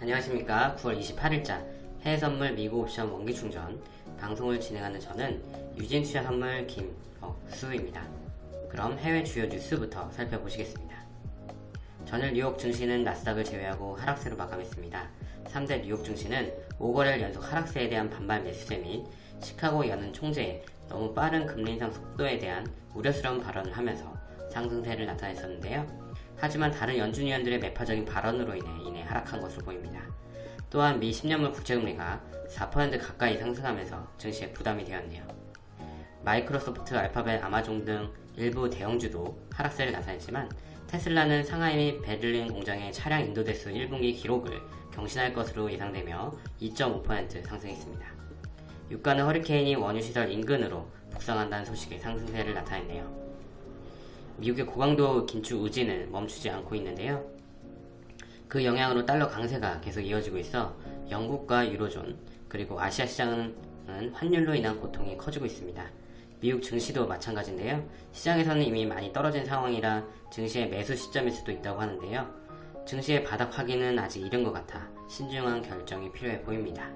안녕하십니까. 9월 28일자 해외선물 미국 옵션 원기충전. 방송을 진행하는 저는 유진투자 선물 김억수입니다. 그럼 해외 주요 뉴스부터 살펴보시겠습니다. 전일 뉴욕 증시는 나스닥을 제외하고 하락세로 마감했습니다. 3대 뉴욕 증시는 5거래일 연속 하락세에 대한 반발 매수세 및 시카고 연은 총재의 너무 빠른 금리 인상 속도에 대한 우려스러운 발언을 하면서 상승세를 나타냈었는데요 하지만 다른 연준 위원들의 매파적인 발언으로 인해 이내 하락한 것으로 보입니다. 또한 미 10년물 국채금리가 4% 가까이 상승하면서 증시에 부담이 되었네요. 마이크로소프트, 알파벳, 아마존 등 일부 대형주도 하락세를 나타냈지만 테슬라는 상하이 및 베를린 공장의 차량 인도 대수 1분기 기록을 경신할 것으로 예상되며 2.5% 상승했습니다. 유가는 허리케인이 원유시설 인근으로 북상한다는 소식이 상승세를 나타냈네요. 미국의 고강도 긴축 의지는 멈추지 않고 있는데요. 그 영향으로 달러 강세가 계속 이어지고 있어 영국과 유로존 그리고 아시아 시장은 환율로 인한 고통이 커지고 있습니다. 미국 증시도 마찬가지인데요. 시장에서는 이미 많이 떨어진 상황이라 증시의 매수 시점일 수도 있다고 하는데요. 증시의 바닥 확인은 아직 이른 것 같아 신중한 결정이 필요해 보입니다.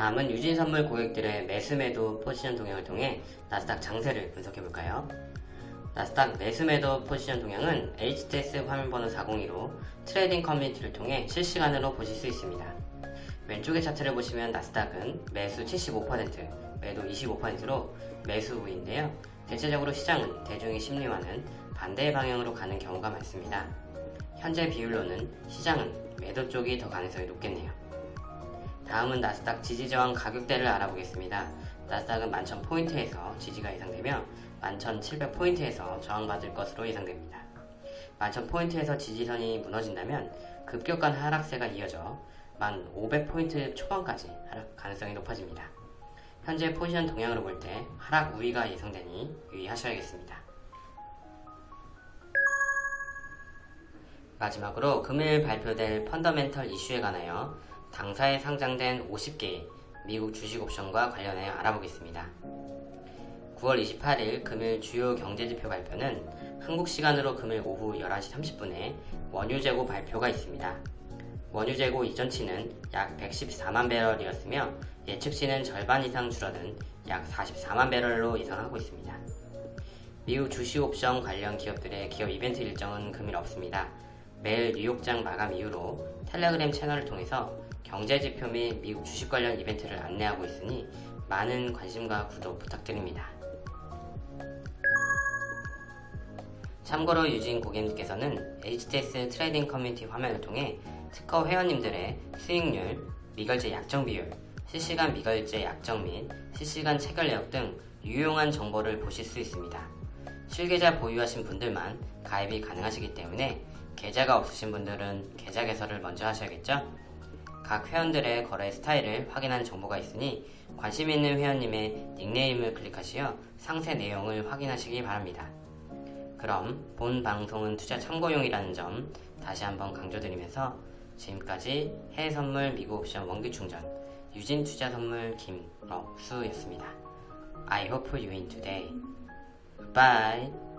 다음은 유진 선물 고객들의 매수매도 포지션 동향을 통해 나스닥 장세를 분석해볼까요? 나스닥 매수매도 포지션 동향은 HTS 화면번호 402로 trading community를 통해 실시간으로 보실 수 있습니다. 왼쪽의 차트를 보시면 나스닥은 매수 75%, 매도 25%로 매수 우위인데요. 대체적으로 시장은 대중의 심리와는 반대의 방향으로 가는 경우가 많습니다. 현재 비율로는 시장은 매도 쪽이 더 가능성이 높겠네요. 다음은 나스닥 지지저항 가격대를 알아보겠습니다. 나스닥은 11,000포인트에서 지지가 예상되며 11,700포인트에서 저항받을 것으로 예상됩니다. 11,000포인트에서 지지선이 무너진다면 급격한 하락세가 이어져 1,500포인트 초반까지 하락 가능성이 높아집니다. 현재 포지션 동향으로 볼 때 하락 우위가 예상되니 유의하셔야겠습니다. 마지막으로 금일 발표될 펀더멘털 이슈에 관하여 당사에 상장된 50개의 미국 주식 옵션과 관련해 알아보겠습니다. 9월 28일 금일 주요 경제지표 발표는 한국 시간으로 금일 오후 11시 30분에 원유 재고 발표가 있습니다. 원유 재고 이전치는 약 114만 배럴이었으며 예측치는 절반 이상 줄어든 약 44만 배럴로 예상하고 있습니다. 미국 주식 옵션 관련 기업들의 기업 이벤트 일정은 금일 없습니다. 매일 뉴욕장 마감 이후로 텔레그램 채널을 통해서 경제지표 및 미국 주식 관련 이벤트를 안내하고 있으니 많은 관심과 구독 부탁드립니다. 참고로 유진 고객님께서는 HTS trading community 화면을 통해 특허 회원님들의 수익률, 미결제 약정 비율, 실시간 미결제 약정 및 실시간 체결 내역 등 유용한 정보를 보실 수 있습니다. 실계좌 보유하신 분들만 가입이 가능하시기 때문에 계좌가 없으신 분들은 계좌 개설을 먼저 하셔야겠죠? 각 회원들의 거래 스타일을 확인한 정보가 있으니 관심 있는 회원님의 닉네임을 클릭하시어 상세 내용을 확인하시기 바랍니다. 그럼 본 방송은 투자 참고용이라는 점 다시 한번 강조드리면서 지금까지 해외선물 미국 옵션 원기충전 유진투자선물 김억수였습니다. I hope you win today. Bye.